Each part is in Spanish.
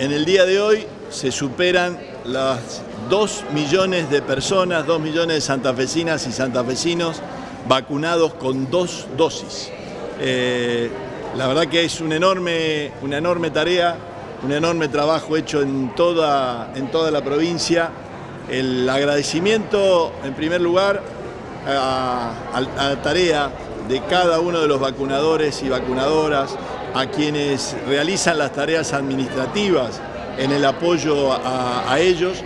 En el día de hoy se superan las 2 millones de personas, 2 millones de santafesinas y santafesinos vacunados con dos dosis. Eh, la verdad que es una enorme, una enorme tarea, un enorme trabajo hecho en toda, en toda la provincia. El agradecimiento, en primer lugar, a la tarea de cada uno de los vacunadores y vacunadoras, a quienes realizan las tareas administrativas en el apoyo a, ellos,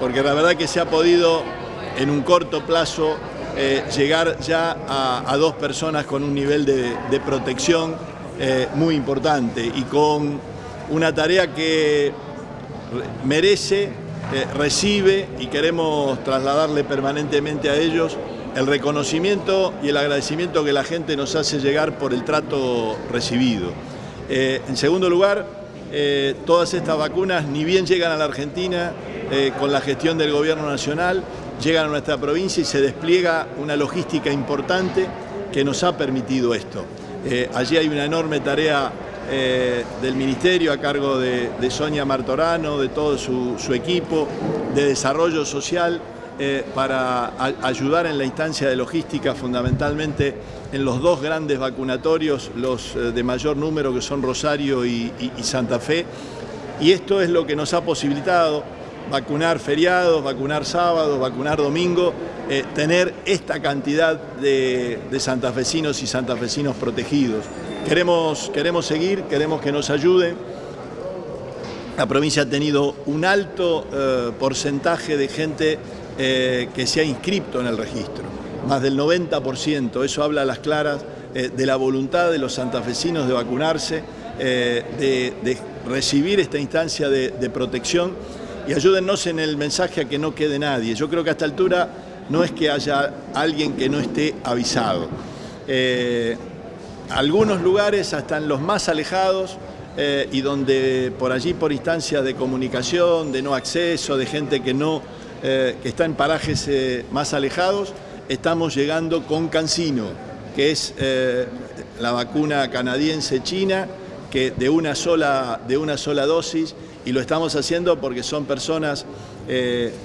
porque la verdad que se ha podido en un corto plazo eh, llegar ya a, dos personas con un nivel de, protección eh, muy importante y con una tarea que merece, eh, recibe y queremos trasladarle permanentemente a ellos el reconocimiento y el agradecimiento que la gente nos hace llegar por el trato recibido. Eh, en segundo lugar, eh, todas estas vacunas ni bien llegan a la Argentina eh, con la gestión del gobierno nacional, llegan a nuestra provincia y se despliega una logística importante que nos ha permitido esto. allí hay una enorme tarea del Ministerio a cargo de, Sonia Martorano, de todo su equipo, de desarrollo social, eh, para ayudar en la instancia de logística, fundamentalmente en los dos grandes vacunatorios, los eh, de mayor número que son Rosario y, Santa Fe. Y esto es lo que nos ha posibilitado vacunar feriados, vacunar sábados, vacunar domingo, eh, tener esta cantidad de, santafesinos y santafesinos protegidos. Queremos, queremos seguir, queremos que nos ayuden. La provincia ha tenido un alto porcentaje de gente eh, que se ha inscrito en el registro, más del 90%, eso habla a las claras eh, de la voluntad de los santafesinos de vacunarse, eh, de, recibir esta instancia de, protección y ayúdennos en el mensaje a que no quede nadie. Yo creo que a esta altura no es que haya alguien que no esté avisado. algunos lugares, hasta en los más alejados, y donde por allí, por instancias de comunicación, de no acceso, de gente que no eh, que está en parajes eh, más alejados, estamos llegando con Cancino, que es eh, la vacuna canadiense china, que de una sola, de una sola dosis, y lo estamos haciendo porque son personas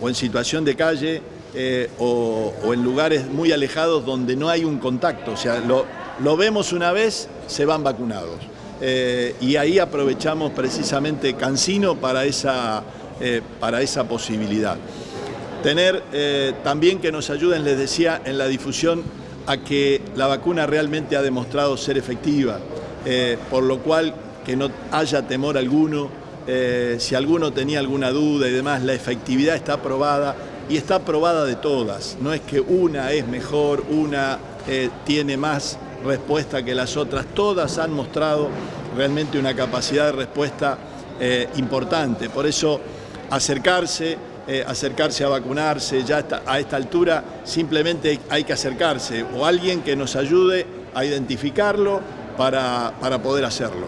o en situación de calle o, en lugares muy alejados donde no hay un contacto, o sea, lo, lo vemos una vez, se van vacunados. y ahí aprovechamos precisamente Cancino para esa, para esa posibilidad tener eh, también que nos ayuden, les decía, en la difusión a que la vacuna realmente ha demostrado ser efectiva, eh, por lo cual que no haya temor alguno, eh, si alguno tenía alguna duda y demás, la efectividad está aprobada y está aprobada de todas, no es que una es mejor, una tiene más respuesta que las otras, todas han mostrado realmente una capacidad de respuesta importante, por eso acercarse, eh, acercarse a vacunarse, ya a esta altura simplemente hay que acercarse o alguien que nos ayude a identificarlo para poder hacerlo.